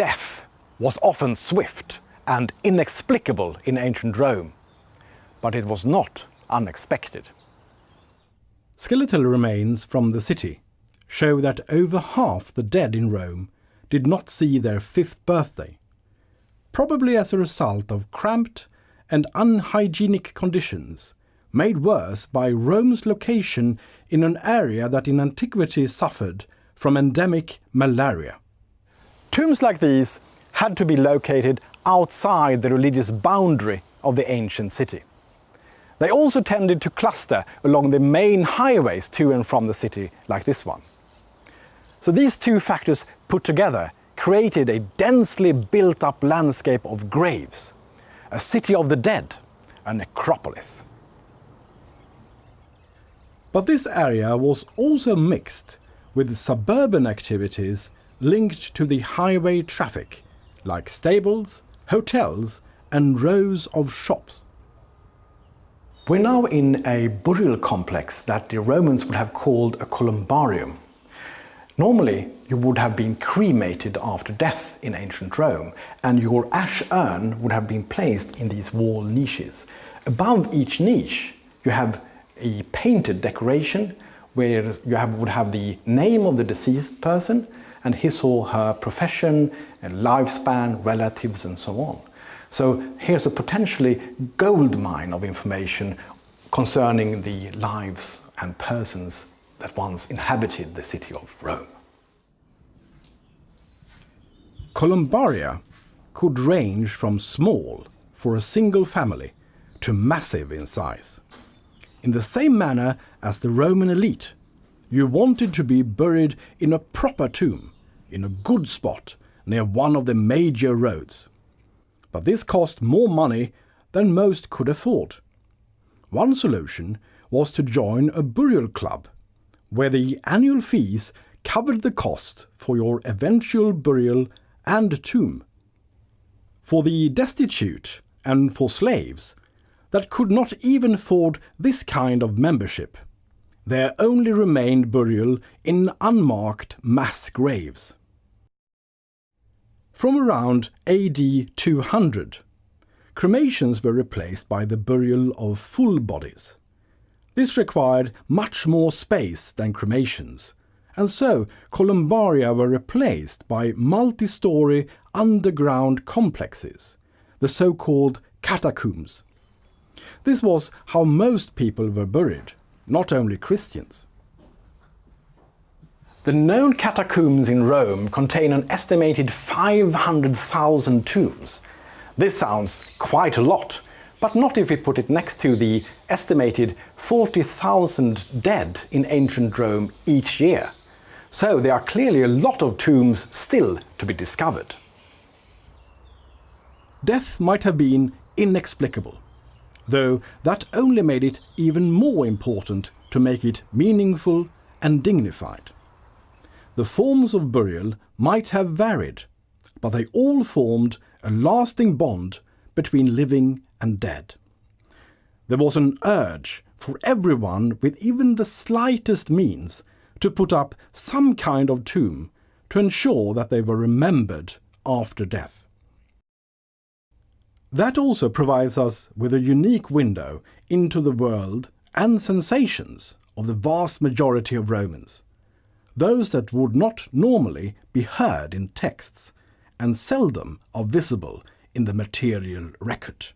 Death was often swift and inexplicable in ancient Rome, but it was not unexpected. Skeletal remains from the city show that over half the dead in Rome did not see their fifth birthday, probably as a result of cramped and unhygienic conditions made worse by Rome's location in an area that in antiquity suffered from endemic malaria. Tombs like these had to be located outside the religious boundary of the ancient city. They also tended to cluster along the main highways to and from the city, like this one. So these two factors put together created a densely built-up landscape of graves, a city of the dead, a necropolis. But this area was also mixed with suburban activities linked to the highway traffic, like stables, hotels and rows of shops. We're now in a burial complex that the Romans would have called a columbarium. Normally, you would have been cremated after death in ancient Rome, and your ash urn would have been placed in these wall niches. Above each niche, you have a painted decoration where you have, would have the name of the deceased person and his or her profession, and lifespan, relatives and so on. So here's a potentially gold mine of information concerning the lives and persons that once inhabited the city of Rome. Columbaria could range from small for a single family to massive in size. In the same manner as the Roman elite, you wanted to be buried in a proper tomb, in a good spot near one of the major roads. But this cost more money than most could afford. One solution was to join a burial club, where the annual fees covered the cost for your eventual burial and tomb. For the destitute and for slaves, that could not even afford this kind of membership. There only remained burial in unmarked mass graves. From around AD 200, cremations were replaced by the burial of full bodies. This required much more space than cremations, and so columbaria were replaced by multi-story underground complexes, the so-called catacombs. This was how most people were buried, not only Christians. The known catacombs in Rome contain an estimated 500,000 tombs. This sounds quite a lot, but not if we put it next to the estimated 40,000 dead in ancient Rome each year. So there are clearly a lot of tombs still to be discovered. Death might have been inexplicable though that only made it even more important to make it meaningful and dignified. The forms of burial might have varied, but they all formed a lasting bond between living and dead. There was an urge for everyone with even the slightest means to put up some kind of tomb to ensure that they were remembered after death. That also provides us with a unique window into the world and sensations of the vast majority of Romans, those that would not normally be heard in texts and seldom are visible in the material record.